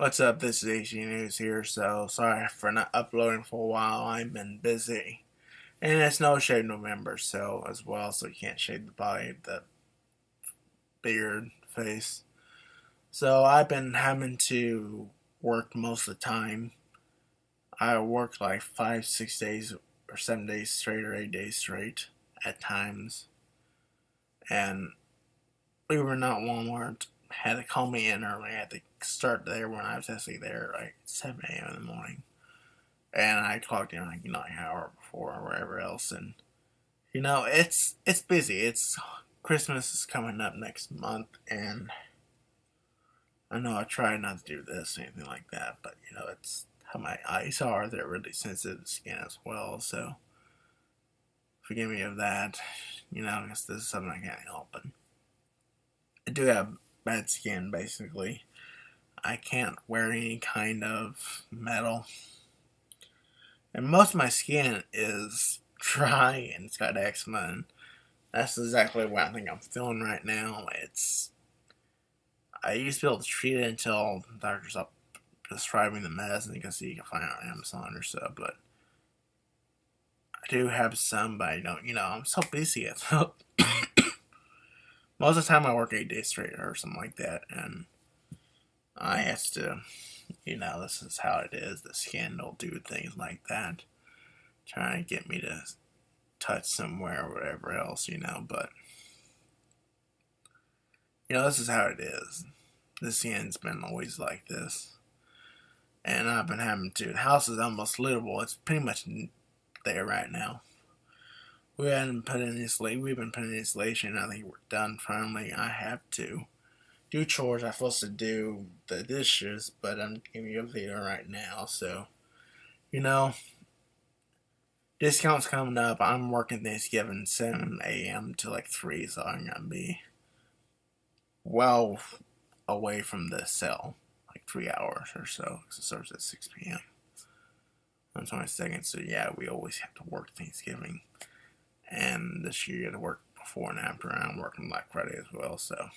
What's up? This is AC News here. So sorry for not uploading for a while. I've been busy, and it's no shave November, so as well, so you can't shave the body, the beard, face. So I've been having to work most of the time. I work like five, six days, or seven days straight, or eight days straight at times, and we were not Walmart had to call me in early. I had to start there when I was actually there, like 7 a.m. in the morning. And I clocked in like you know, an hour before or wherever else. And, you know, it's it's busy. It's Christmas is coming up next month. And I know I try not to do this or anything like that. But, you know, it's how my eyes are. They're really sensitive to skin as well. So, forgive me of that. You know, guess this is something I can't help. But I do have bad skin basically. I can't wear any kind of metal. And most of my skin is dry and it's got eczema and that's exactly what I think I'm feeling right now. It's I used to be able to treat it until the doctors up prescribing the medicine you can see you can find it on Amazon or so, but I do have some but I don't you know, I'm so busy most of the time I work eight days straight or something like that, and I have to, you know, this is how it is. The will do things like that, trying to get me to touch somewhere or whatever else, you know, but, you know, this is how it is. The skin's been always like this. And I've been having to, the house is almost livable. It's pretty much there right now we hadn't put in insulation. We've been putting insulation. I think we're done finally. I have to do chores. I'm supposed to do the dishes, but I'm giving you a video right now. So, you know, discounts coming up. I'm working Thanksgiving 7 a.m. to like 3, so I'm gonna be well away from the cell, like three hours or so, because it starts at 6 p.m. on 22nd. So yeah, we always have to work Thanksgiving and this year you had to work before and after, I'm working Black Friday as well. So,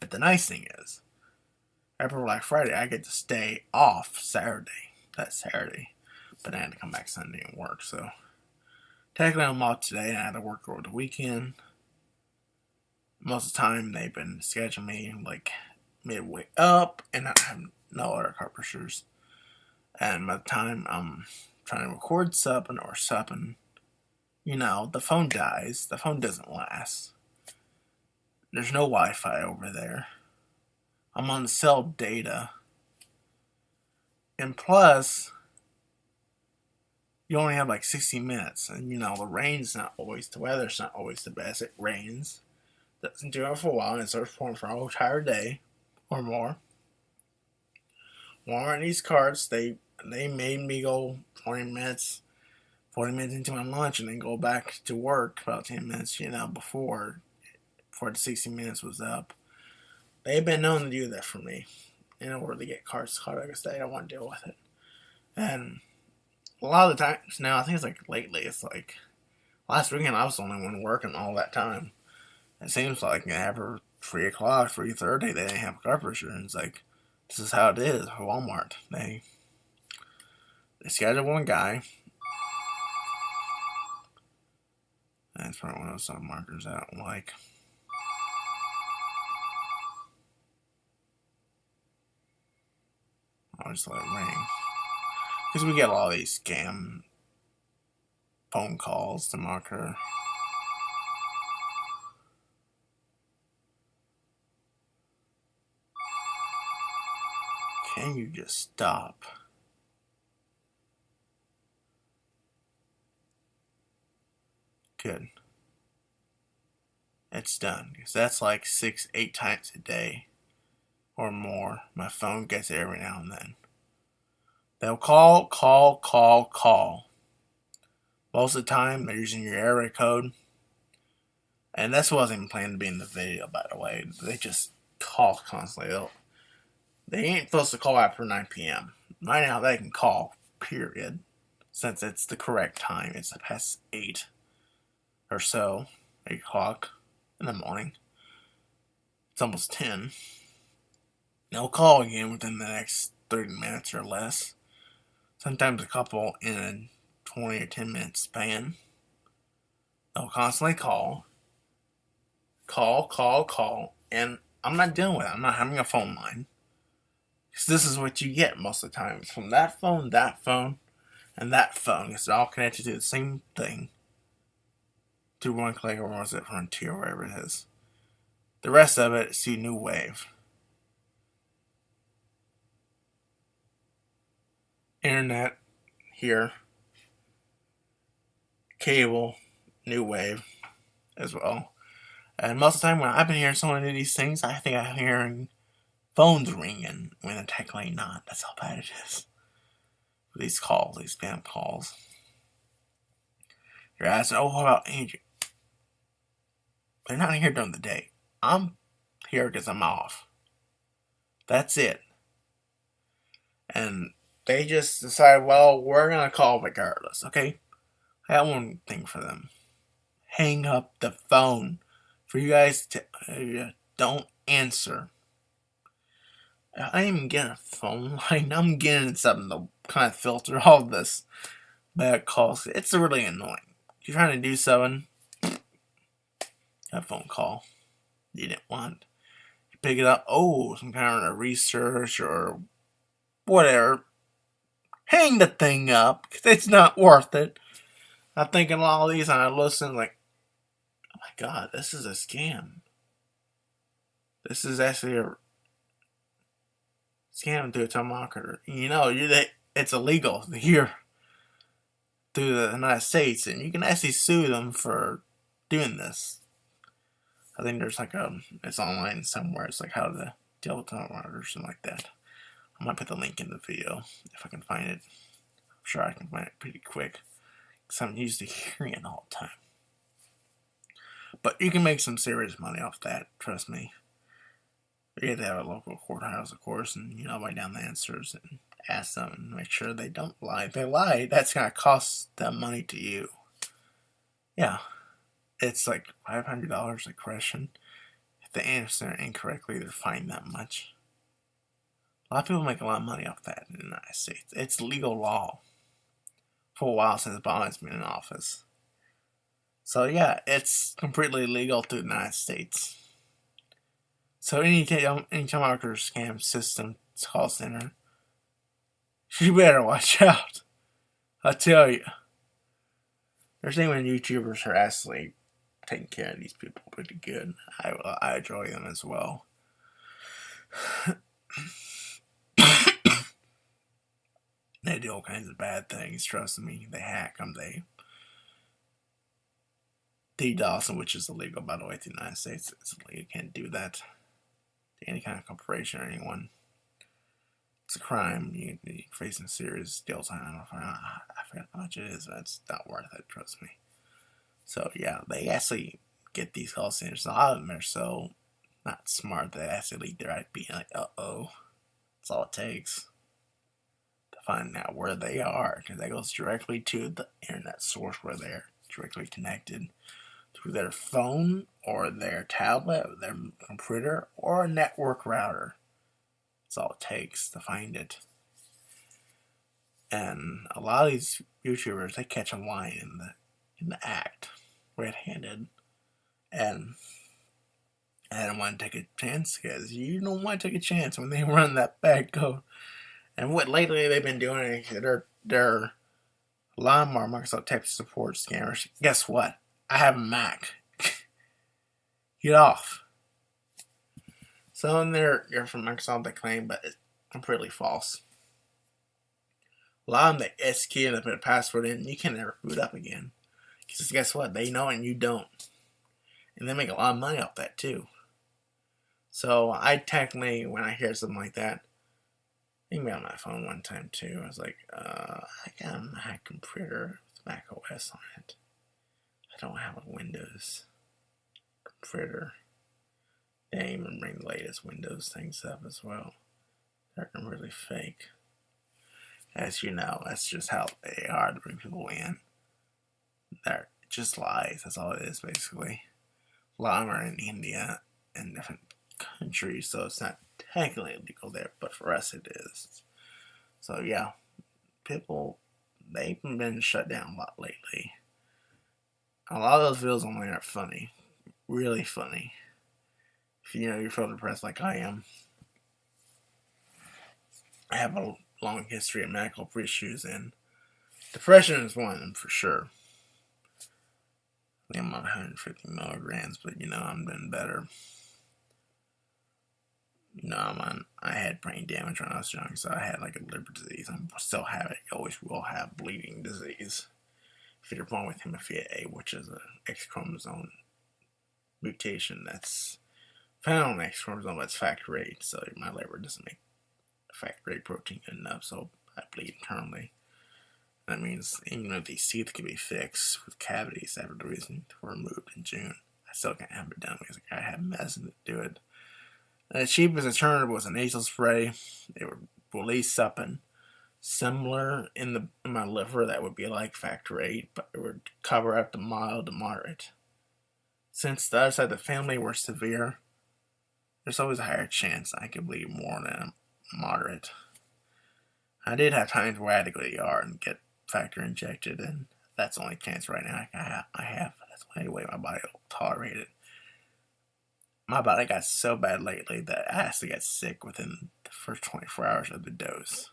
but the nice thing is, after Black Friday, I get to stay off Saturday. That Saturday, but I had to come back Sunday and work. So, technically, I'm off today. and I had to work over the weekend. Most of the time, they've been scheduling me like midway up, and I have no other carpenters. And by the time I'm trying to record something or something, you know, the phone dies. The phone doesn't last. There's no Wi Fi over there. I'm on cell data. And plus, you only have like 60 minutes. And you know, the rain's not always, the weather's not always the best. It rains. Doesn't do it for a while, and it starts pouring for a whole entire day or more. Walmart these cards, they they made me go 20 minutes 40 minutes into my lunch and then go back to work about 10 minutes, you know, before, before the 60 minutes was up. They've been known to do that for me in order to get cars caught. I guess they don't want to deal with it. And a lot of the times now, I think it's like lately, it's like last weekend I was the only one working all that time. It seems like after 3 o'clock, 3.30, they didn't have car pressure. And it's like, this is how it is Walmart. They, they schedule one guy, That's probably one of those markers I don't like. Oh, I'll just let it ring. Because we get all these scam phone calls to marker. Can you just stop? Good. It's done. Because that's like six, eight times a day or more. My phone gets it every now and then. They'll call, call, call, call. Most of the time, they're using your area code. And this wasn't planned to be in the video, by the way. They just call constantly. They'll, they ain't supposed to call after 9 p.m. Right now, they can call, period. Since it's the correct time. It's past 8 or so, 8 o'clock in the morning. It's almost 10. they'll call again within the next 30 minutes or less. Sometimes a couple in a 20 or 10 minute span. They'll constantly call, call, call, call, and I'm not dealing with it. I'm not having a phone line. Because this is what you get most of the time. It's from that phone, that phone, and that phone. It's all connected to the same thing. To one click or was it Frontier, or wherever it is. The rest of it, to New Wave. Internet here. Cable, New Wave as well. And most of the time when I've been hearing so many of these things, I think I'm hearing phones ringing when they're technically not. That's how bad it is. These calls, these spam calls. You're asking, oh, about Andrew? They're not here during the day. I'm here because I'm off. That's it. And they just decide, well, we're going to call regardless, okay? I have one thing for them. Hang up the phone. For you guys to uh, don't answer. I am getting a phone line. I'm getting something to kind of filter all this bad calls. It's really annoying. You're trying to do something, a phone call you didn't want. You pick it up, oh, some kind of research or whatever. Hang the thing up, because it's not worth it. I'm thinking all these and I listen like, oh my god, this is a scam. This is actually a scam through a telemarketer. You know, you it's illegal here through the United States, and you can actually sue them for doing this. I think there's like a, it's online somewhere. It's like how to deal with telemarketers or something like that. I might put the link in the video if I can find it. I'm sure I can find it pretty quick because I'm used to hearing it all the time. But you can make some serious money off that, trust me. You have to have a local courthouse, of course, and you know, write down the answers and ask them and make sure they don't lie. If they lie, that's gonna cost them money to you. Yeah, it's like five hundred dollars a question. If they answer incorrectly, they're fined that much. A lot of people make a lot of money off that in the United States. It's legal law for a while since Obama's been in office. So yeah, it's completely legal to the United States. So any um, any telemarketer scam system call center, you better watch out. I tell you. There's even YouTubers actually taking care of these people pretty good. I I enjoy them as well. they do all kinds of bad things. Trust me, they hack them. They DDoS, which is illegal by the way, in the United States. It's illegal. You can't do that to any kind of corporation or anyone. It's a crime. You, are facing serious jail time. I, I forget how much it is, but it's not worth it. Trust me. So yeah, they actually get these call centers. A lot of them are so not smart they actually their IP like, uh oh. That's all it takes to find out where they are, because that goes directly to the internet source where they're directly connected through their phone or their tablet, or their computer, or a network router. That's all it takes to find it. And a lot of these YouTubers, they catch a line in the act, red-handed, and I don't want to take a chance because you don't want to take a chance when they run that bad code. And what lately they've been doing, they're they're a Microsoft Tech support scammers. Guess what? I have a Mac. Get off. So in there, you're from Microsoft, they claim, but it's completely false. A lot of them, the Syskey and they put a password in, you can never boot up again. Because guess what? They know and you don't. And they make a lot of money off that too. So I technically, when I hear something like that, I think my phone one time too. I was like, uh, I got a Mac computer with Mac OS on it. I don't have a Windows computer. They even bring the latest Windows things up as well. They're really fake. As you know, that's just how they are to bring people in. They're just lies. That's all it is, basically. A lot of them are in India and different countries, so it's not technically illegal there, but for us it is. So yeah, people they've been shut down a lot lately. A lot of those videos online are funny, really funny. If you know you're feeling depressed like I am, I have a long history of medical issues, and depression is one of them for sure. I am on 150 milligrams, but you know I'm doing better. You know, I'm on, I had brain damage when I was young, so I had like a liver disease. I still have it. Always will have bleeding disease. If you're born with hemophilia A, which is an X chromosome mutation that's found on X chromosome, but it's factor VIII, so my liver doesn't make factor VIII protein enough, so I bleed internally. That means even though these teeth can be fixed with cavities after the reason were removed in June, I still can't have it done because I have medicine to do it. The cheapest alternative was a nasal spray. It would release something similar in the in my liver that would be like factor eight, but it would cover up the mild to moderate. Since the other side of the family were severe, there's always a higher chance I could bleed more than moderate. I did have times where I had to go to the ER and get factor injected, and that's the only chance right now I have. I have. That's the only way my body will tolerate it. My body got so bad lately that I actually got sick within the first 24 hours of the dose.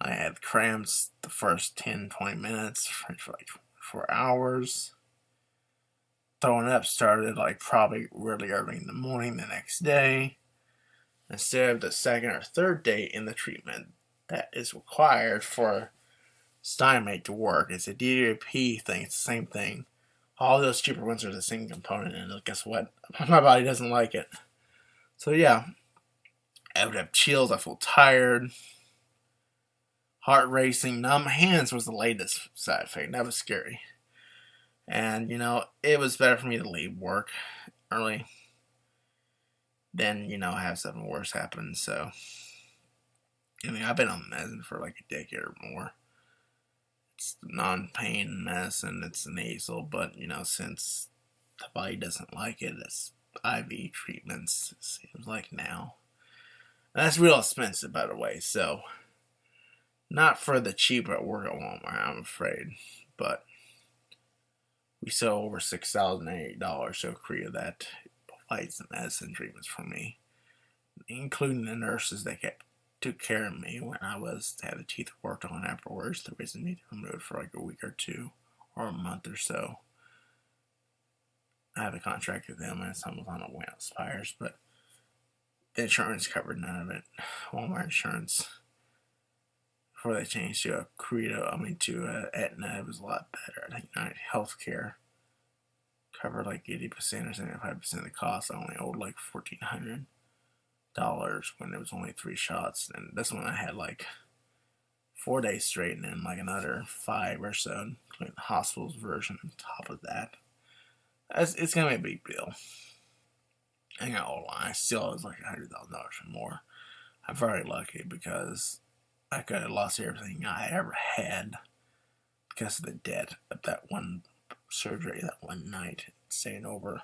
I had cramps the first 10, 20 minutes for like four hours. Throwing up started like probably really early in the morning the next day. Instead of the second or third day in the treatment that is required for Stimate to work. It's a DDP thing. It's the same thing. All those cheaper ones are the same component, and guess what? My body doesn't like it. So yeah, I would have chills. I feel tired, heart racing, numb hands was the latest side effect. That was scary. And you know, it was better for me to leave work early than you know have something worse happen. So, I mean, I've been on medicine for like a decade or more it's non-pain medicine. It's nasal, but you know, since the body doesn't like it, it's IV treatments. It seems like now. And that's real expensive, by the way. So, not for the cheap at work at Walmart, I'm afraid. But we sell over six thousand eight dollars so Korea that provides the medicine treatments for me, including the nurses that kept took care of me when I was had the teeth worked on afterwards. The reason me to removed for like a week or two or a month or so. I have a contract with them and some on it when it expires, but the insurance covered none of it. Walmart insurance before they changed to a Credo, I mean to a Aetna, it was a lot better. I think United Healthcare covered like 80% or 75% of the cost. I only owed like 1400 dollars when it was only three shots, and this one I had like four days straight, and then like another five or so, including the hospital's version on top of that. It's, it's gonna be a big deal. I got all I still was like hundred thousand dollars or more. I'm very lucky because I could have lost everything I ever had because of the debt of that one surgery that one night, staying over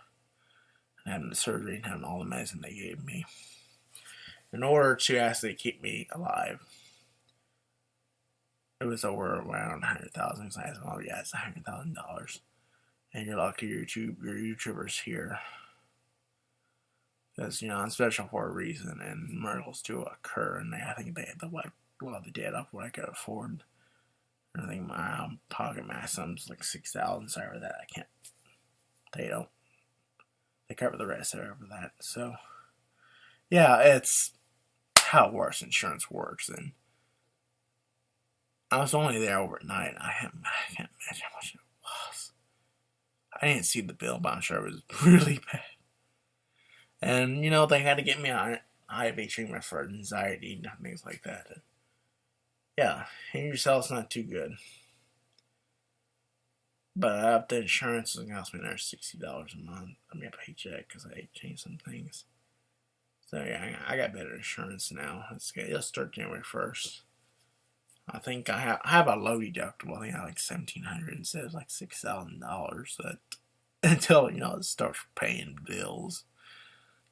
and having the surgery and having all the medicine they gave me in order to actually keep me alive. It was over around hundred thousand. I said, "Oh yeah, it's hundred thousand dollars," and you're lucky YouTube, your YouTubers here, because you know I'm special for a reason, and miracles do occur, and I think they a lot of the debt off what I could afford. I think my um, pocket maximum's like six thousand. Sorry for that. I can't. They don't. They cover the rest of that. So, yeah, it's how worse insurance works. And I was only there overnight. I, I can't imagine how much it was. I didn't see the bill, but I'm sure it was really bad. And, you know, they had to get me on IV treatment for anxiety and things like that. And yeah, and yourself's not too good. But up the insurance is going to cost me another $60 a month. I mean, paycheck because I changed some things. So yeah, I got better insurance now. Let's get let's start January first. I think I have I have a low deductible. I think I have like seventeen hundred instead of like six thousand dollars. That until you know it starts paying bills.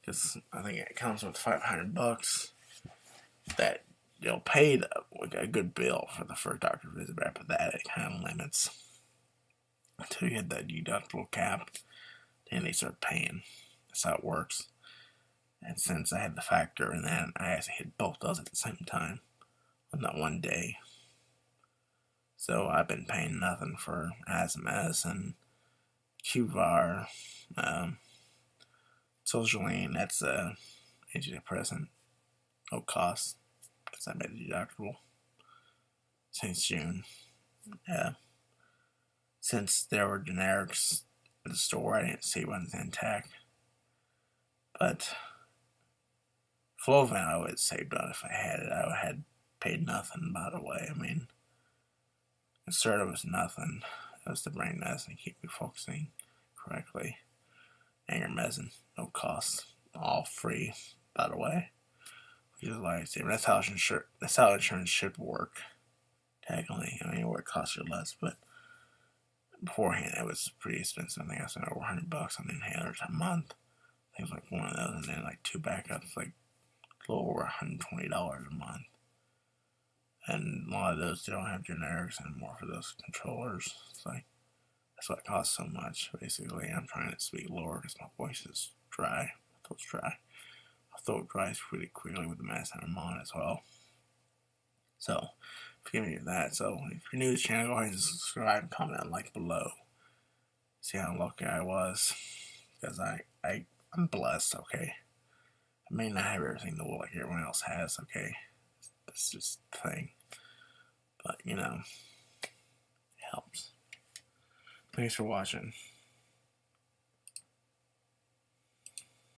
because I think it comes with 500 bucks that you'll pay the, a good bill for the first doctor visit, but after that, it kind of limits until you hit that deductible cap, then they start paying. That's how it works. And since I had the factor and then I actually hit both those at the same time on that one day. So I've been paying nothing for Asmanex and QVAR, um, Sertraline, that's a antidepressant, no cost, because I made it deductible since June. Yeah. Since there were generics at the store, I didn't see one intact. But Flovent I would have saved on if I had it. I had paid nothing, by the way. I mean, Concerta was nothing. It was the brain medicine to keep me focusing correctly. Angermezin, no cost, all free, by the way. Which is lifesaver. That's how insurance. That's how insurance should work. Technically, I mean, where it costs you less, but beforehand it was pretty expensive. I think I spent over 100 bucks on inhalers a month. Was like one of those, and then like two backups, like little over 120 dollars a month. And a lot of those they don't have generics anymore for those controllers. It's like that's what costs so much. Basically, I'm trying to speak lower because my voice is dry. My throat's dry. My throat dries pretty quickly with the medicine I'm on as well. So, forgive me for that. So, if you're new to the channel, go ahead and subscribe, comment, and like below. See how lucky I was. Because I, I, I'm blessed, okay? I may not have everything the world like everyone else has, okay? That's just the thing. But, you know, it helps. Thanks for watching.